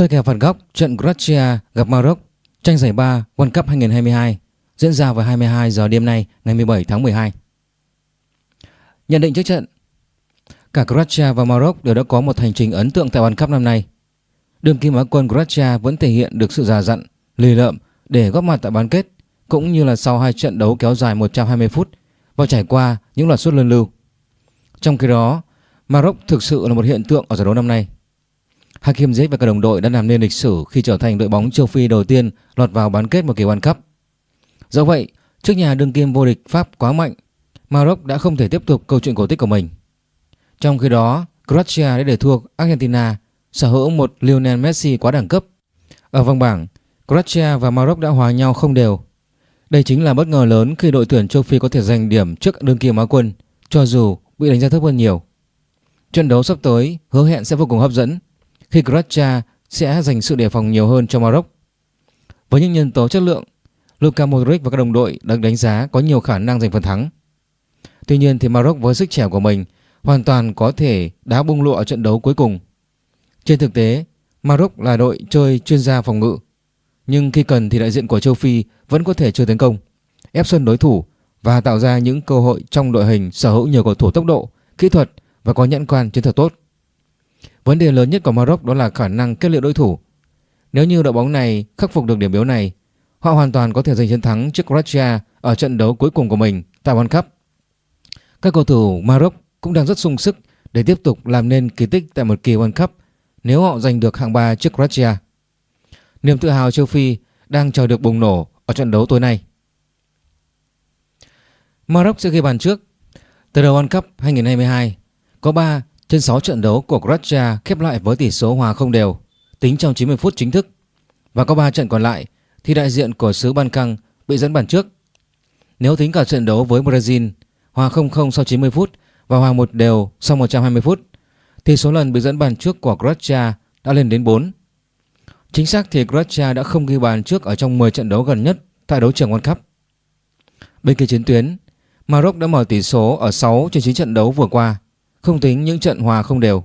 soi kèo phạt góc trận Croatia gặp Maroc tranh giải 3 World Cup 2022 diễn ra vào 22 giờ đêm nay ngày 17 tháng 12. Nhận định trước trận Cả Croatia và Maroc đều đã có một hành trình ấn tượng tại World Cup năm nay. Đường kim á quân Croatia vẫn thể hiện được sự già dặn, lì lợm để góp mặt tại bán kết cũng như là sau hai trận đấu kéo dài 120 phút và trải qua những loạt sút luân lưu. Trong khi đó, Maroc thực sự là một hiện tượng ở giải đấu năm nay. Hakim Ziyech và các đồng đội đã làm nên lịch sử khi trở thành đội bóng châu Phi đầu tiên lọt vào bán kết một kỳ World Cup. Do vậy, trước nhà đương kim vô địch Pháp quá mạnh, Maroc đã không thể tiếp tục câu chuyện cổ tích của mình. Trong khi đó, Croatia đã để thua Argentina sở hữu một Lionel Messi quá đẳng cấp. Ở vòng bảng, Croatia và Maroc đã hòa nhau không đều. Đây chính là bất ngờ lớn khi đội tuyển châu Phi có thể giành điểm trước đương kim Á quân, cho dù bị đánh giá thấp hơn nhiều. Trận đấu sắp tới hứa hẹn sẽ vô cùng hấp dẫn khi Croatia sẽ dành sự đề phòng nhiều hơn cho Maroc. Với những nhân tố chất lượng, Luka Modric và các đồng đội được đánh giá có nhiều khả năng giành phần thắng. Tuy nhiên thì Maroc với sức trẻ của mình hoàn toàn có thể đá bung lụa ở trận đấu cuối cùng. Trên thực tế, Maroc là đội chơi chuyên gia phòng ngự, nhưng khi cần thì đại diện của châu Phi vẫn có thể chơi tấn công, ép sân đối thủ và tạo ra những cơ hội trong đội hình sở hữu nhiều cầu thủ tốc độ, kỹ thuật và có nhãn quan chiến thuật tốt. Vấn đề lớn nhất của Maroc đó là khả năng kết liễu đối thủ. Nếu như đội bóng này khắc phục được điểm yếu này, họ hoàn toàn có thể giành chiến thắng trước Croatia ở trận đấu cuối cùng của mình tại World Cup. Các cầu thủ Maroc cũng đang rất sung sức để tiếp tục làm nên kỳ tích tại một kỳ World Cup nếu họ giành được hạng 3 trước Croatia. Niềm tự hào châu Phi đang chờ được bùng nổ ở trận đấu tối nay. Maroc sẽ ghi bàn trước. Từ đầu World Cup 2022, có 3 trên 6 trận đấu của Croatia khép lại với tỷ số hòa không đều, tính trong 90 phút chính thức. Và có 3 trận còn lại thì đại diện của xứ Ban Căng bị dẫn bàn trước. Nếu tính cả trận đấu với Brazil, hòa 0-0 sau 90 phút và hòa một đều sau 120 phút, thì số lần bị dẫn bàn trước của Croatia đã lên đến 4. Chính xác thì Croatia đã không ghi bàn trước ở trong 10 trận đấu gần nhất tại đấu trường World Cup. Bên kia chiến tuyến, Maroc đã mở tỷ số ở 6 trên 9 trận đấu vừa qua, không tính những trận hòa không đều.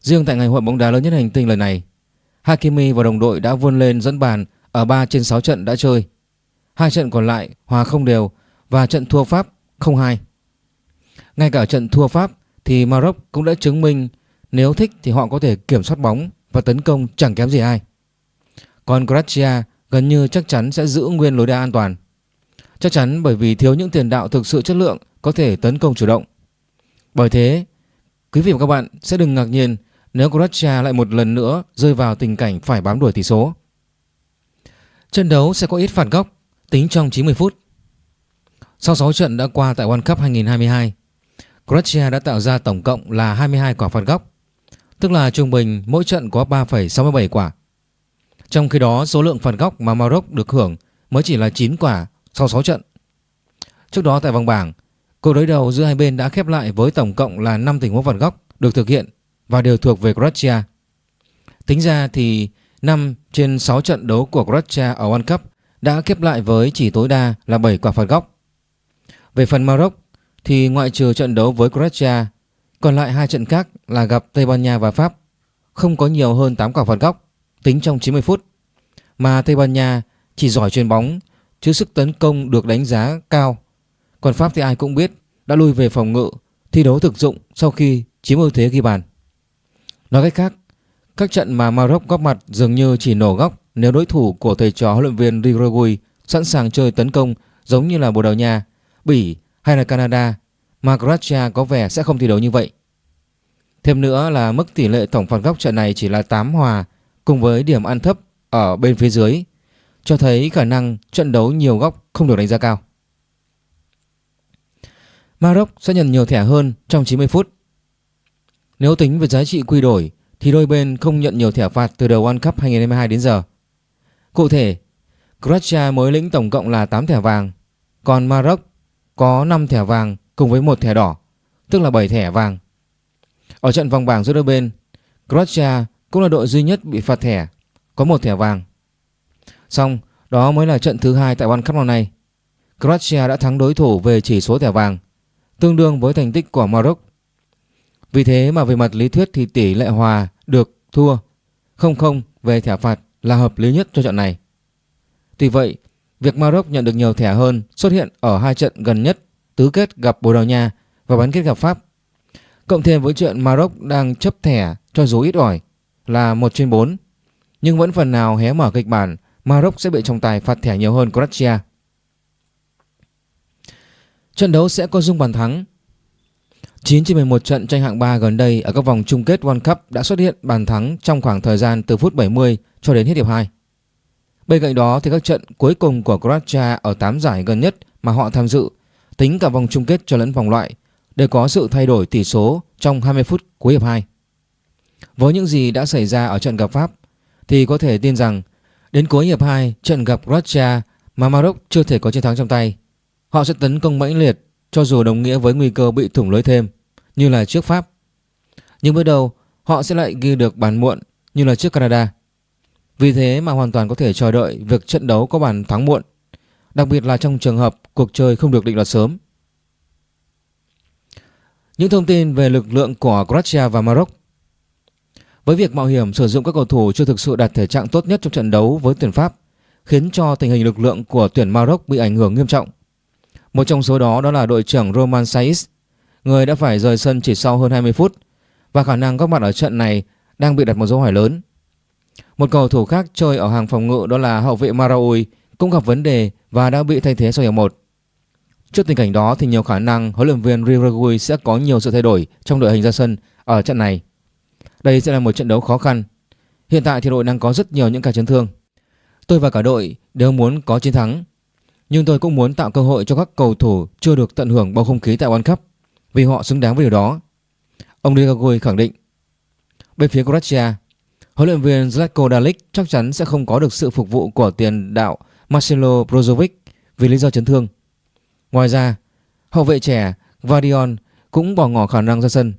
Riêng tại ngày hội bóng đá lớn nhất hành tinh lần này, Hakimi và đồng đội đã vươn lên dẫn bàn ở 3 trên 6 trận đã chơi. Hai trận còn lại hòa không đều và trận thua Pháp 0-2. Ngay cả trận thua Pháp thì Maroc cũng đã chứng minh nếu thích thì họ có thể kiểm soát bóng và tấn công chẳng kém gì ai. Còn Croatia gần như chắc chắn sẽ giữ nguyên lối đá an toàn. Chắc chắn bởi vì thiếu những tiền đạo thực sự chất lượng có thể tấn công chủ động. Bởi thế, quý vị và các bạn sẽ đừng ngạc nhiên nếu Croatia lại một lần nữa rơi vào tình cảnh phải bám đuổi tỷ số. Trận đấu sẽ có ít phạt góc tính trong 90 phút. Sau 6 trận đã qua tại World Cup 2022, Croatia đã tạo ra tổng cộng là 22 quả phạt góc, tức là trung bình mỗi trận có 3,67 quả. Trong khi đó số lượng phạt góc mà Maroc được hưởng mới chỉ là 9 quả sau 6 trận. Trước đó tại vòng bảng, cuộc đối đầu giữa hai bên đã khép lại với tổng cộng là 5 tình huống phạt góc được thực hiện và đều thuộc về Croatia. Tính ra thì 5 trên 6 trận đấu của Croatia ở World Cup đã khép lại với chỉ tối đa là 7 quả phạt góc. Về phần Maroc thì ngoại trừ trận đấu với Croatia, còn lại hai trận khác là gặp Tây Ban Nha và Pháp, không có nhiều hơn 8 quả phạt góc tính trong 90 phút. Mà Tây Ban Nha chỉ giỏi chuyền bóng chứ sức tấn công được đánh giá cao. Còn Pháp thì ai cũng biết đã lui về phòng ngự, thi đấu thực dụng sau khi chiếm ưu thế ghi bàn. Nói cách khác, các trận mà Maroc góp mặt dường như chỉ nổ góc nếu đối thủ của thầy trò huấn luyện viên Rigogui sẵn sàng chơi tấn công giống như là Bồ Đào Nha, Bỉ hay là Canada mà Croatia có vẻ sẽ không thi đấu như vậy. Thêm nữa là mức tỷ lệ tổng phạt góc trận này chỉ là 8 hòa cùng với điểm ăn thấp ở bên phía dưới cho thấy khả năng trận đấu nhiều góc không được đánh giá cao. Maroc sẽ nhận nhiều thẻ hơn trong 90 phút. Nếu tính về giá trị quy đổi thì đôi bên không nhận nhiều thẻ phạt từ đầu World Cup 2022 đến giờ. Cụ thể, Croatia mới lĩnh tổng cộng là 8 thẻ vàng, còn Maroc có 5 thẻ vàng cùng với một thẻ đỏ, tức là 7 thẻ vàng. Ở trận vòng bảng giữa đôi bên, Croatia cũng là đội duy nhất bị phạt thẻ, có một thẻ vàng. Xong, đó mới là trận thứ hai tại World Cup năm nay. Croatia đã thắng đối thủ về chỉ số thẻ vàng, tương đương với thành tích của Maroc. Vì thế mà về mặt lý thuyết thì tỷ lệ hòa được thua 0-0 về thẻ phạt là hợp lý nhất cho trận này. Tuy vậy, việc Maroc nhận được nhiều thẻ hơn xuất hiện ở hai trận gần nhất tứ kết gặp Bồ Đào Nha và bán kết gặp Pháp. Cộng thêm với chuyện Maroc đang chấp thẻ cho dù ít ỏi là 1 trên 4, nhưng vẫn phần nào hé mở kịch bản Maroc sẽ bị trọng tài phạt thẻ nhiều hơn Croatia. Trận đấu sẽ có dung bàn thắng 9 trên 11 trận tranh hạng 3 gần đây ở các vòng chung kết World Cup đã xuất hiện bàn thắng trong khoảng thời gian từ phút 70 cho đến hết hiệp 2. Bên cạnh đó thì các trận cuối cùng của Croatia ở 8 giải gần nhất mà họ tham dự, tính cả vòng chung kết cho lẫn vòng loại, đều có sự thay đổi tỷ số trong 20 phút cuối hiệp 2. Với những gì đã xảy ra ở trận gặp Pháp thì có thể tin rằng đến cuối hiệp 2 trận gặp Croatia mà Maroc chưa thể có chiến thắng trong tay. Họ sẽ tấn công mãnh liệt cho dù đồng nghĩa với nguy cơ bị thủng lưới thêm như là trước Pháp. Nhưng bước đầu họ sẽ lại ghi được bàn muộn như là trước Canada. Vì thế mà hoàn toàn có thể chờ đợi việc trận đấu có bàn thắng muộn, đặc biệt là trong trường hợp cuộc chơi không được định đoạt sớm. Những thông tin về lực lượng của Croatia và Maroc Với việc mạo hiểm sử dụng các cầu thủ chưa thực sự đạt thể trạng tốt nhất trong trận đấu với tuyển Pháp khiến cho tình hình lực lượng của tuyển Maroc bị ảnh hưởng nghiêm trọng. Một trong số đó đó là đội trưởng Roman Saiz, người đã phải rời sân chỉ sau hơn 20 phút và khả năng góp mặt ở trận này đang bị đặt một dấu hỏi lớn. Một cầu thủ khác chơi ở hàng phòng ngự đó là hậu vệ Maraui cũng gặp vấn đề và đã bị thay thế sau hiệp 1. Trước tình cảnh đó thì nhiều khả năng huấn luyện viên Riragui sẽ có nhiều sự thay đổi trong đội hình ra sân ở trận này. Đây sẽ là một trận đấu khó khăn. Hiện tại thì đội đang có rất nhiều những ca chấn thương. Tôi và cả đội đều muốn có chiến thắng nhưng tôi cũng muốn tạo cơ hội cho các cầu thủ chưa được tận hưởng bầu không khí tại World Cup vì họ xứng đáng với điều đó. Ông Ligagui khẳng định. Bên phía Croatia, huấn luyện viên Zlatko Dalic chắc chắn sẽ không có được sự phục vụ của tiền đạo Marcelo Brozovic vì lý do chấn thương. Ngoài ra, hậu vệ trẻ Vardion cũng bỏ ngỏ khả năng ra sân.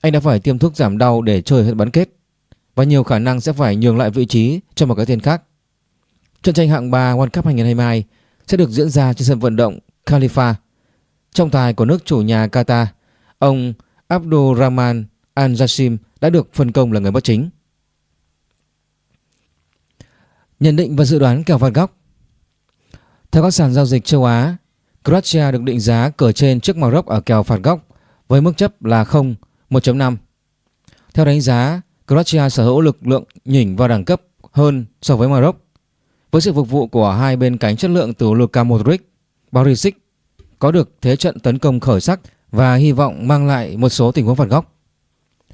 Anh đã phải tiêm thuốc giảm đau để chơi hết bán kết và nhiều khả năng sẽ phải nhường lại vị trí cho một cái tên khác. Trận tranh hạng 3 World Cup 2022 sẽ được diễn ra trên sân vận động Khalifa. Trọng tài của nước chủ nhà Qatar, ông Abdulrahman Al-Jassim đã được phân công là người bất chính. Nhận định và dự đoán kèo phạt góc Theo các sàn giao dịch châu Á, Croatia được định giá cờ trên trước Maroc ở kèo phạt góc với mức chấp là 0, 1.5. Theo đánh giá, Croatia sở hữu lực lượng nhỉnh và đẳng cấp hơn so với Maroc với sự phục vụ của hai bên cánh chất lượng từ Luka Modric, Barisic có được thế trận tấn công khởi sắc và hy vọng mang lại một số tình huống phạt góc.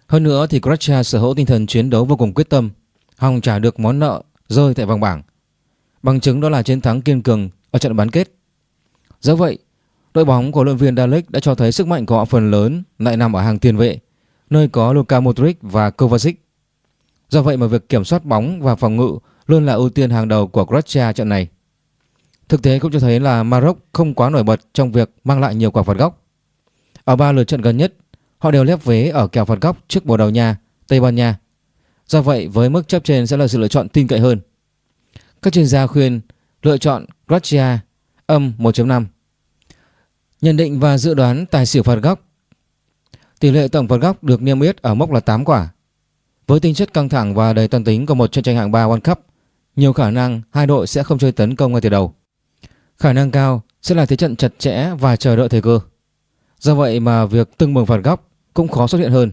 Hơn nữa thì Croatia sở hữu tinh thần chiến đấu vô cùng quyết tâm, hòng trả được món nợ rơi tại vòng bảng. Bằng chứng đó là chiến thắng kiên cường ở trận bán kết. Do vậy, đội bóng của luyện viên Dalek đã cho thấy sức mạnh của họ phần lớn lại nằm ở hàng tiền vệ, nơi có Luka Modric và Kovacic. Do vậy mà việc kiểm soát bóng và phòng ngự luôn là ưu tiên hàng đầu của Croatia trận này. Thực tế cũng cho thấy là Maroc không quá nổi bật trong việc mang lại nhiều quả phạt góc. Ở ba lượt trận gần nhất, họ đều lép vế ở kèo phạt góc trước Bồ Đào Nha, Tây Ban Nha. Do vậy, với mức chấp trên sẽ là sự lựa chọn tin cậy hơn. Các chuyên gia khuyên lựa chọn Croatia âm 1.5. Nhận định và dự đoán tài xỉu phạt góc. Tỷ lệ tổng phạt góc được niêm yết ở mốc là 8 quả. Với tính chất căng thẳng và đầy toàn tính của một trận tranh hạng 3 World Cup, nhiều khả năng hai đội sẽ không chơi tấn công ngay từ đầu. Khả năng cao sẽ là thế trận chặt chẽ và chờ đợi thời cơ. Do vậy mà việc từng bừng phạt góc cũng khó xuất hiện hơn.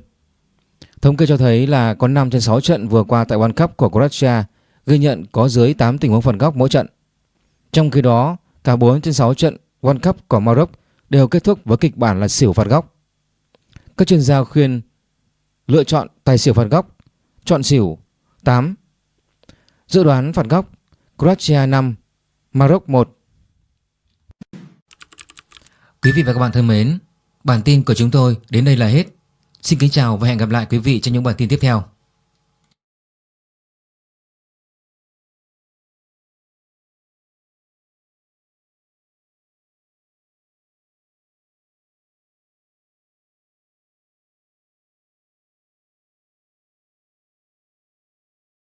Thống kê cho thấy là có 5 trên 6 trận vừa qua tại World Cup của Croatia ghi nhận có dưới 8 tình huống phạt góc mỗi trận. Trong khi đó, cả 4 trên 6 trận World Cup của Maroc đều kết thúc với kịch bản là xỉu phạt góc. Các chuyên gia khuyên lựa chọn tài xỉu phạt góc, chọn xỉu 8 Dự đoán phạt góc, Croatia 5 Maroc 1 Quý vị và các bạn thân mến, Bản tin của chúng tôi đến đây là hết. Xin kính chào và hẹn gặp lại quý vị trong những bản tin tiếp theo.